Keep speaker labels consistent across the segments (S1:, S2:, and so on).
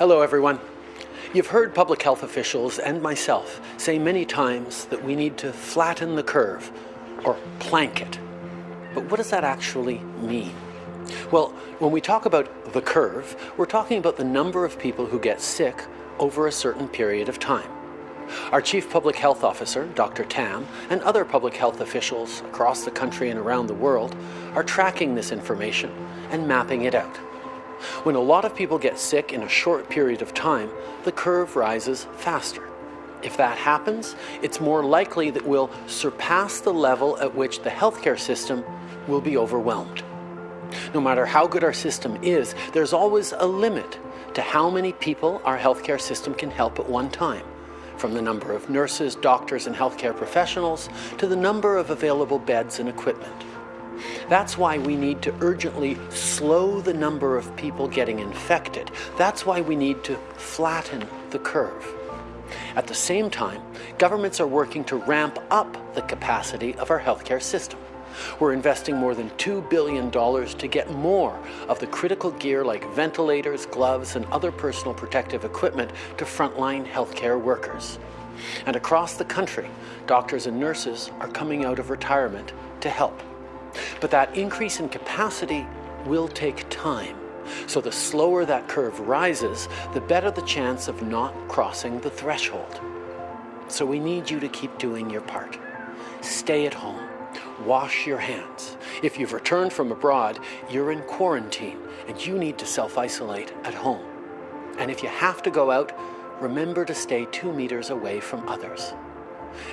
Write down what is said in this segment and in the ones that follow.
S1: Hello, everyone. You've heard public health officials and myself say many times that we need to flatten the curve or plank it. But what does that actually mean? Well, when we talk about the curve, we're talking about the number of people who get sick over a certain period of time. Our Chief Public Health Officer, Dr. Tam, and other public health officials across the country and around the world are tracking this information and mapping it out. When a lot of people get sick in a short period of time, the curve rises faster. If that happens, it's more likely that we'll surpass the level at which the healthcare system will be overwhelmed. No matter how good our system is, there's always a limit to how many people our healthcare system can help at one time, from the number of nurses, doctors, and healthcare professionals to the number of available beds and equipment. That's why we need to urgently slow the number of people getting infected. That's why we need to flatten the curve. At the same time, governments are working to ramp up the capacity of our healthcare system. We're investing more than $2 billion to get more of the critical gear like ventilators, gloves, and other personal protective equipment to frontline healthcare workers. And across the country, doctors and nurses are coming out of retirement to help. But that increase in capacity will take time. So the slower that curve rises, the better the chance of not crossing the threshold. So we need you to keep doing your part. Stay at home. Wash your hands. If you've returned from abroad, you're in quarantine and you need to self-isolate at home. And if you have to go out, remember to stay two meters away from others.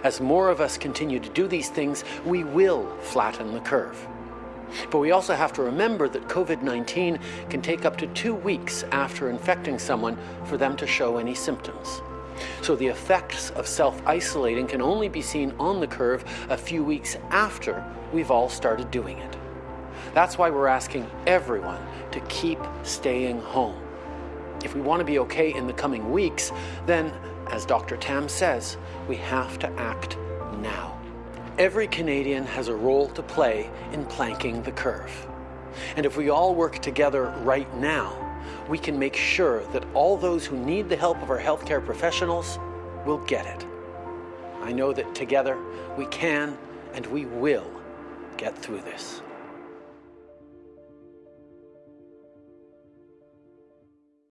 S1: As more of us continue to do these things, we will flatten the curve. But we also have to remember that COVID-19 can take up to two weeks after infecting someone for them to show any symptoms. So the effects of self-isolating can only be seen on the curve a few weeks after we've all started doing it. That's why we're asking everyone to keep staying home. If we want to be okay in the coming weeks, then, as Dr. Tam says, we have to act now. Every Canadian has a role to play in planking the curve. And if we all work together right now, we can make sure that all those who need the help of our healthcare professionals will get it. I know that together we can and we will get through this.